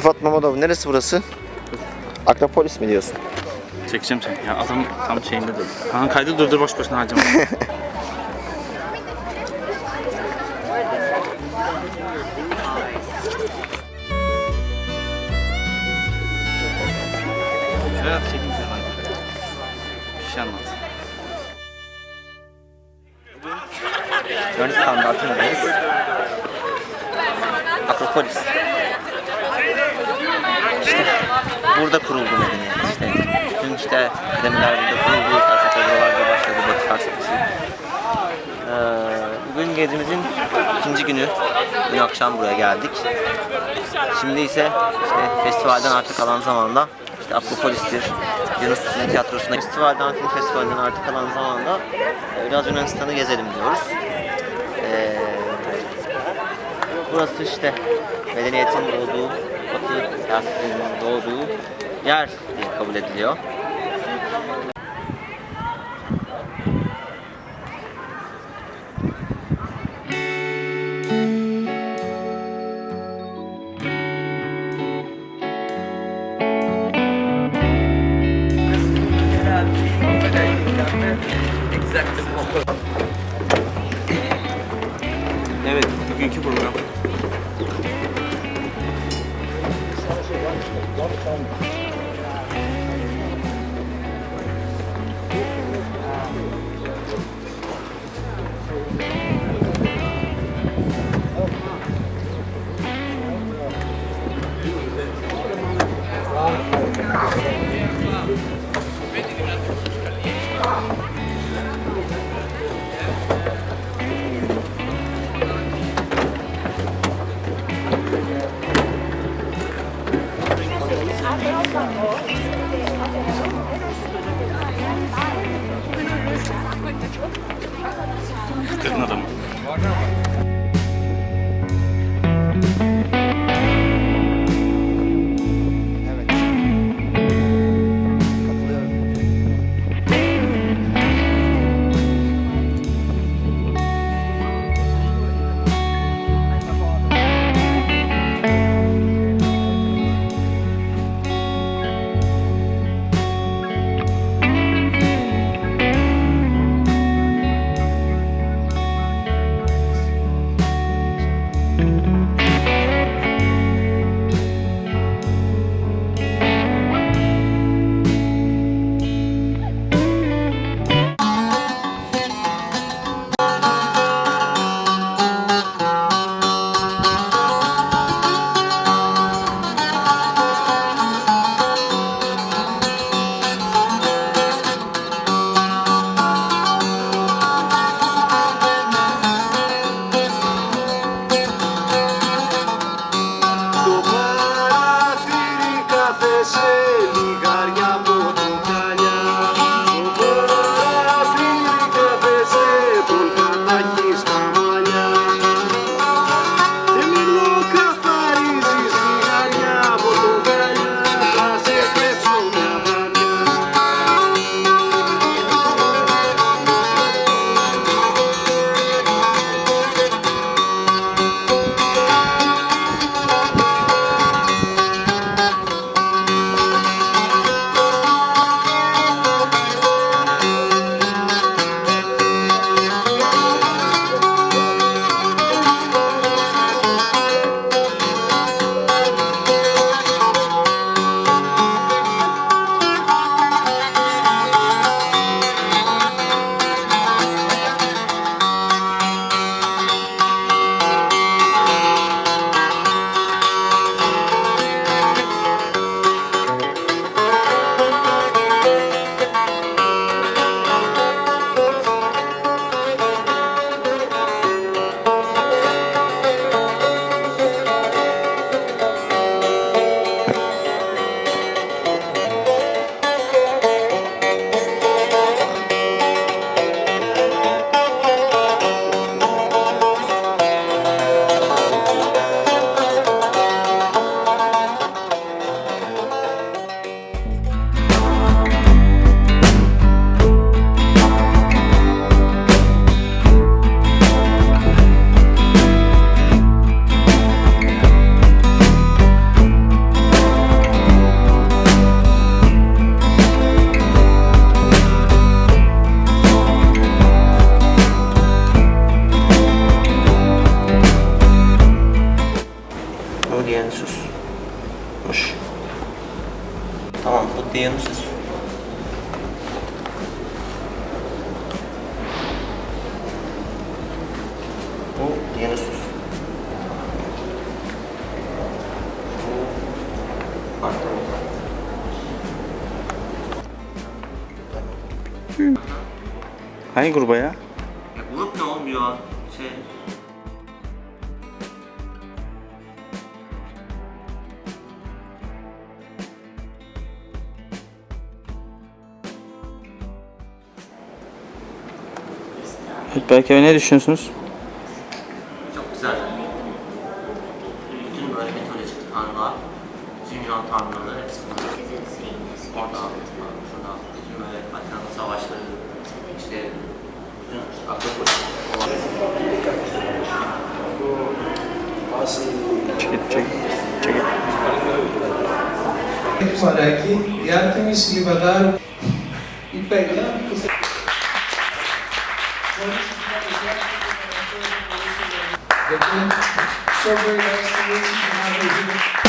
Rıfat Mamadov neresi burası? Akropolis mi diyorsun? Çekeceğim seni. Ya adam tam şeyinde dur. Ha kaydı durdur boş boşuna harcama. Evet, çekin Bir şey anlat. Bugün standartındayız. Akropolis. burada kuruldu medeniyet işte. Tüm işte akademiler burada kuruldu, felsefe başladı, batı felsefesi. Ee, bugün gezimizin ikinci günü, dün akşam buraya geldik. Şimdi ise işte festivalden artık kalan zamanda işte Akropolis'tir, Yunanistan Tiyatrosu'nda festivalden, film festivalinden artık kalan zamanda e, biraz Yunanistan'ı gezelim diyoruz. Ee, burası işte medeniyetin olduğu Batı felsefesinin doğduğu yer diye kabul ediliyor. Evet, bugünkü program. Dionysus'muş. Tamam bu Dionysus. Bu Dionysus. Hangi gruba ya? Evet, belki ne düşünüyorsunuz? Çok güzel. Bütün böyle mitolojik tanrılar, bütün tanrıları hepsi burada. Orada, şurada, bütün böyle Atina'nın savaşları, işte bütün işte Akropolis olan. Çekil, çekil, çekil. Para que e Artemis lhe vai dar e pegar. So very nice to meet you.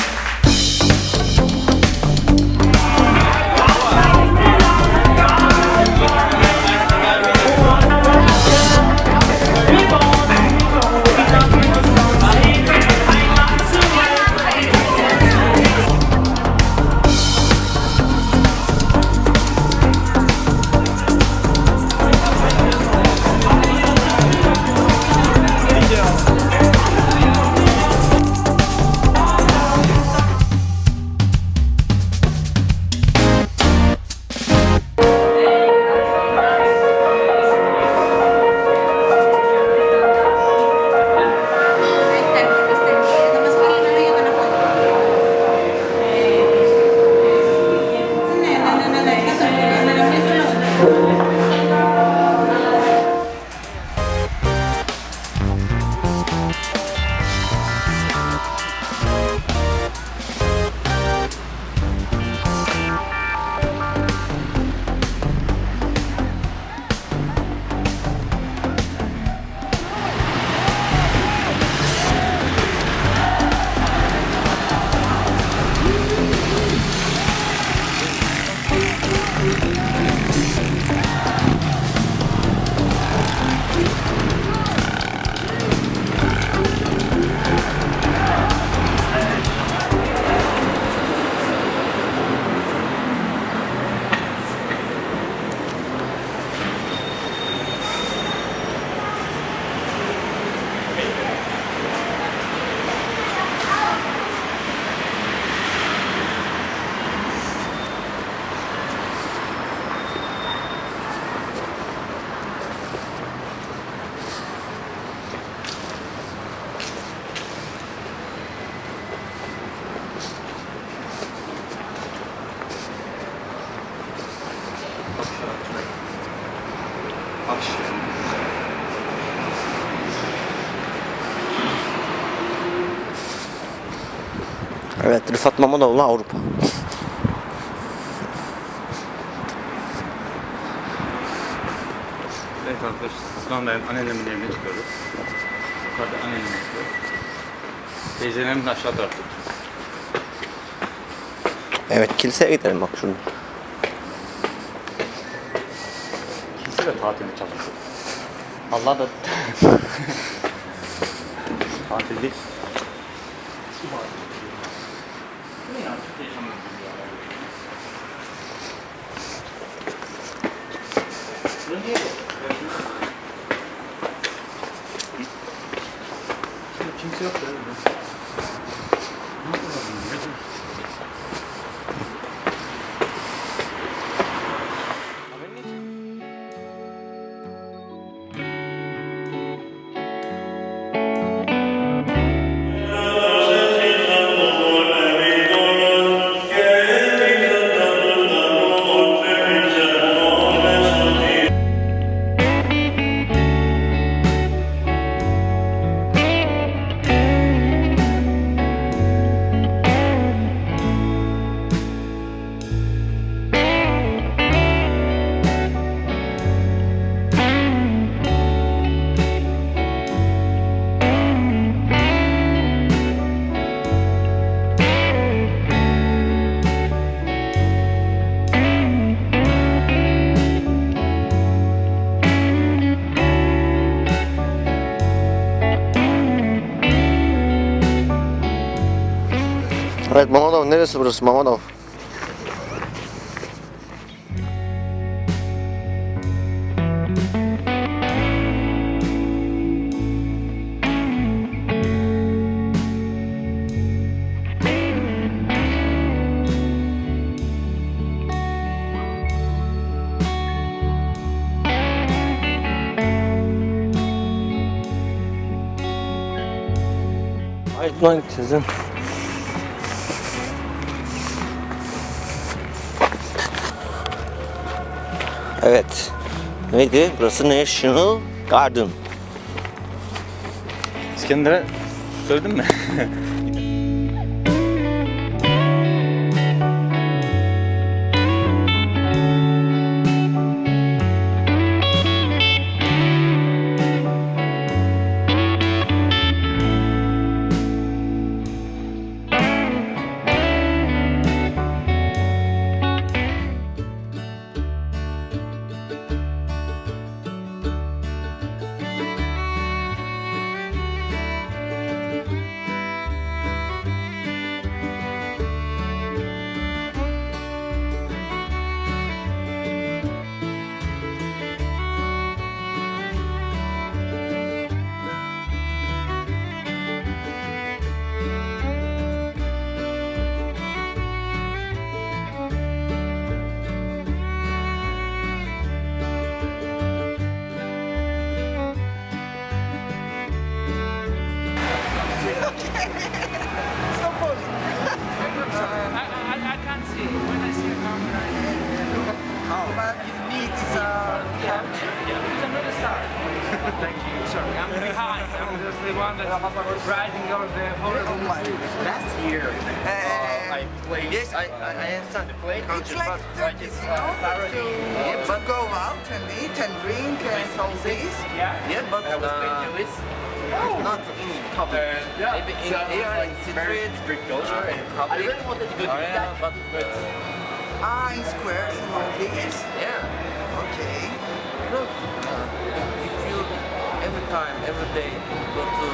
Evet, Rıfat Mamanoğlu Avrupa. Evet arkadaşlar, anda anneannemin evine çıkıyoruz. Yukarıda anneannem yapıyor. Teyzelerim de aşağı tarafta. Evet, kiliseye gidelim bak şunu. İkisi de tatilde çalışıyor. Allah da Tatil değil. Kimse yok ya. Evet Mamadov neresi burası Mamadov? Aydın'a gideceğiz değil? Evet. Neydi? Burası National Garden. İskender'e söyledin mi? I'm just the one that's riding on the Oh my. Last year, Uh, uh, I played. Yes, I, I, I understand the play it's like Turkish, you know, to, to go out and eat and drink and all this. Yeah, yeah but I was uh, not in public. yeah. Maybe in So, here, in very street, strict culture, and I public really wanted to go to that, but but Ah, in squares and all this. yeah. Okay. Look, time, every day go to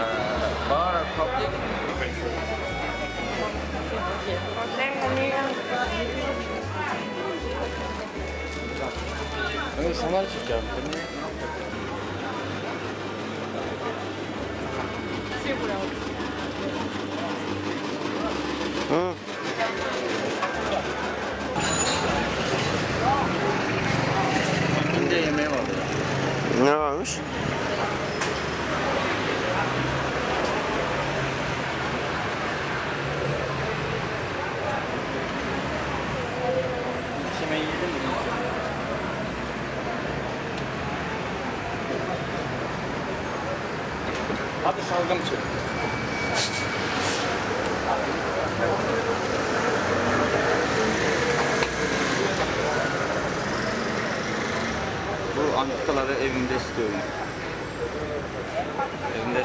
uh, bar or public, Evet, sana Şalgam çek. Bu antikaları evimde istiyorum. Evimde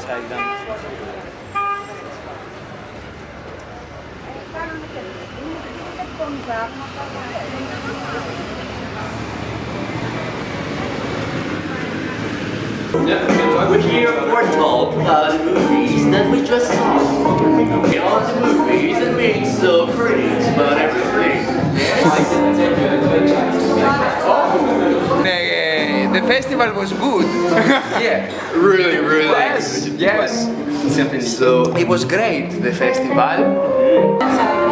sergilen. we're told about the movies that we just saw. We All the movies and being so pretty about everything. Uh, the festival was good. Yeah, really, really. yes, yes. So it was great, the festival.